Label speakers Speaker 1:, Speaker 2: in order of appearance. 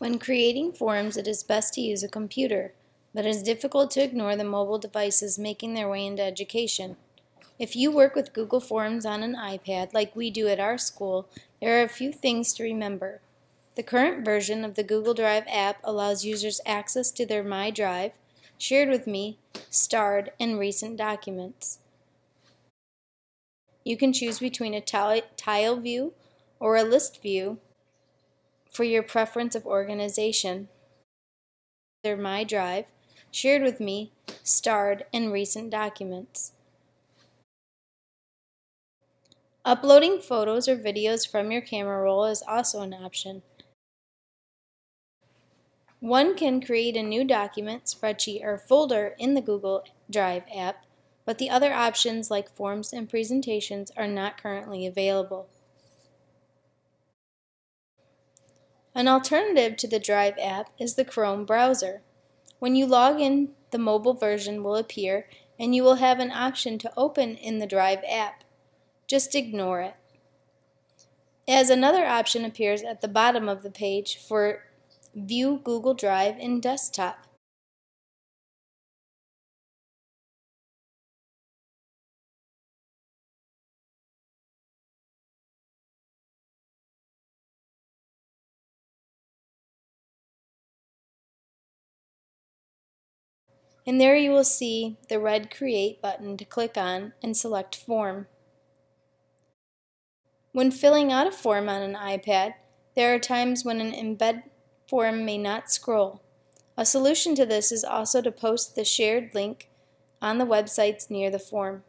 Speaker 1: When creating forms, it is best to use a computer, but it is difficult to ignore the mobile devices making their way into education. If you work with Google Forms on an iPad, like we do at our school, there are a few things to remember. The current version of the Google Drive app allows users access to their My Drive, Shared with Me, Starred, and recent documents. You can choose between a tile view or a list view for your preference of organization. Their My Drive, shared with me, starred, and recent documents. Uploading photos or videos from your camera roll is also an option. One can create a new document, spreadsheet, or folder in the Google Drive app, but the other options like forms and presentations are not currently available. An alternative to the Drive app is the Chrome browser. When you log in, the mobile version will appear and you will have an option to open in the Drive app. Just ignore it. As another option appears at the bottom of the page for View Google Drive in Desktop. And there you will see the red Create button to click on and select Form. When filling out a form on an iPad, there are times when an embed form may not scroll. A solution to this is also to post the shared link on the websites near the form.